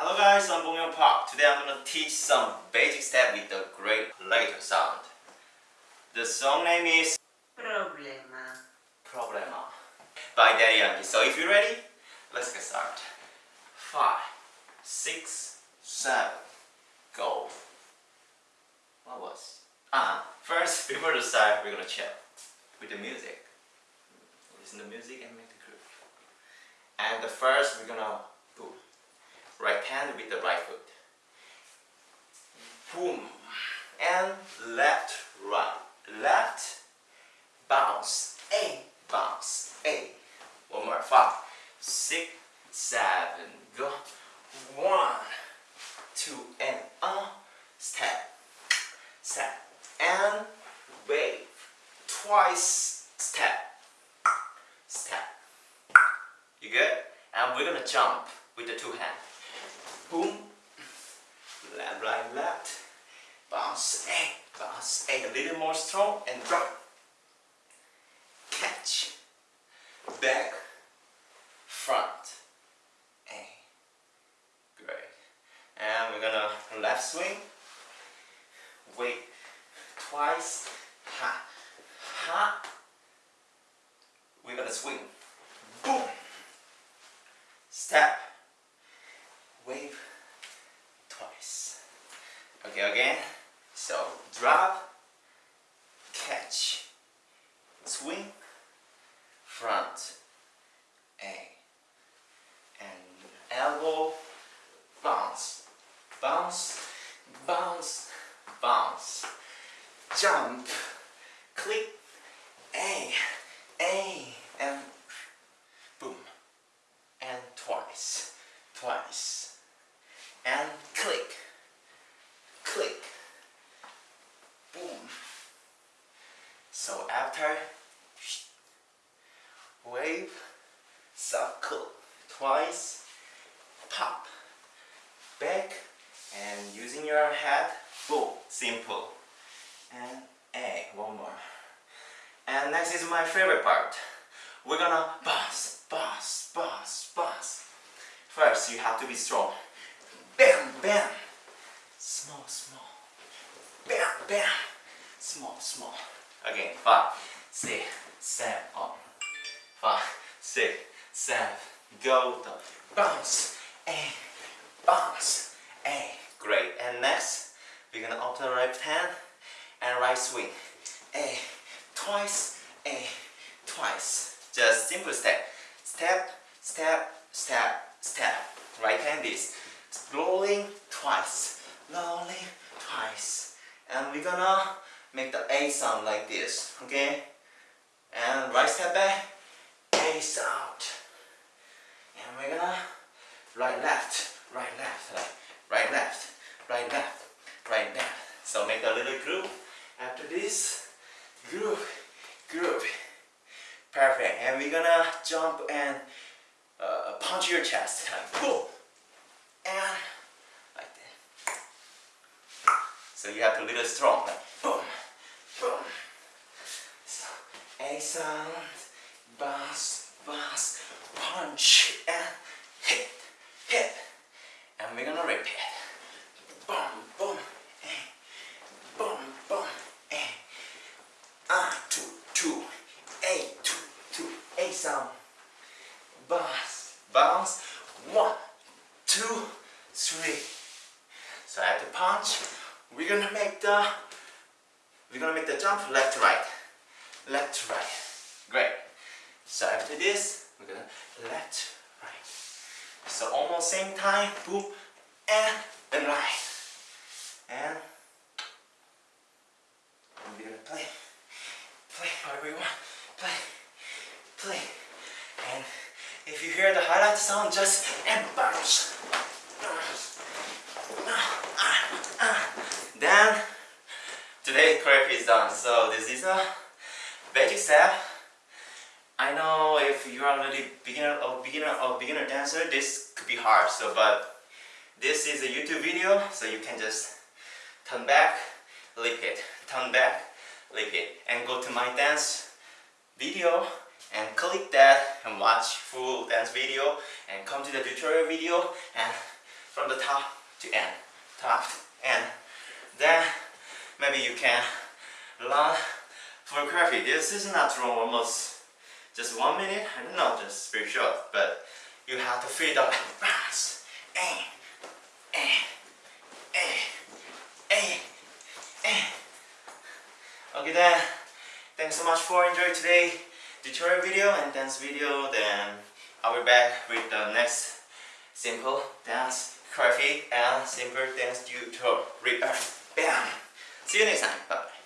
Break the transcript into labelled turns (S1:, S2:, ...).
S1: Hello guys, I'm Bong Park. Today I'm gonna teach some basic step with the great legato sound. The song name is
S2: Problema.
S1: Problema by Daddy Yankee. So if you're ready, let's get started. Five, six, seven, go. What was? Ah, first before the start, we're gonna chill with the music. Listen to the music and make the groove. And the first, we're gonna. Right hand with the right foot. Boom. And left, right. Left, bounce, A, bounce, A. One more. Five, six, seven, go. One, two, and up. Step, step, and wave. Twice, step, step. You good? And we're gonna jump with the two hands. Boom. Left, right, left. Bounce, A, bounce, A. A little more strong and drop. Catch. Back. Front. A. Great. And we're gonna left swing. Wait. Twice. Ha. Ha. We're gonna swing. Boom. Step. Wave. Twice. Okay, again. So drop. Catch. Swing. Front. A. And elbow. Bounce. Bounce. Bounce. Bounce. Jump. Click. A. A. And boom. And twice. Twice. And click. Click. Boom. So after wave, circle, twice, pop, back, and using your head, boom, simple. And A, one more. And next is my favorite part. We're gonna bounce, bounce, bounce, bounce. First, you have to be strong. Bam. Small, small. Bam, bam. Small, small. Again, five, six, seven, up. Five, six, seven, go, down. Bounce, A, bounce, A. Great. And next, we're gonna alternate right hand and right swing. A, twice, A, twice. Just simple step. Step, step, step, step. Right hand is rolling twice, rolling twice. And we're gonna make the A sound like this, okay? And right step back, A sound. And we're gonna right left, right left, right, right left, right left, right left. So make a little groove. After this, groove, groove. Perfect. And we're gonna jump and uh, punch your chest. Boom. And like that. So you have to a little strong. Like boom, boom. So A sound, bounce, bounce, punch, and hit, hit. And we're gonna repeat. Boom, boom, A. Boom, boom, A. Ah, two, two, A, two, two, A sound. Bounce, bounce. One, two, three. So the punch, we're gonna make the we're gonna make the jump left to right, left to right. Great. So after this, we're gonna left, right. So almost same time, boom, and then right, and we're gonna play, play whatever you want, play, play, and if you hear the highlight sound, just and bounce. Then today prep is done. So this is a basic step. I know if you are already beginner or beginner or beginner dancer, this could be hard. So but this is a YouTube video, so you can just turn back, repeat, turn back, repeat, and go to my dance video and click that and watch full dance video and come to the tutorial video and from the top to end, top to end. Then maybe you can learn for coffee. This is not long, almost just one minute. I don't know, just very short, but you have to feel the fast. Eh, eh, eh. Okay then, thanks so much for enjoying today tutorial video and dance video. Then I'll be back with the next simple dance choreography and simple dance tutorial. Bam! See you next time. Bye.